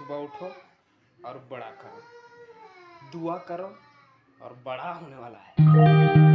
सुबह उठो और बड़ा करो। दुआ करो और बड़ा होने वाला है।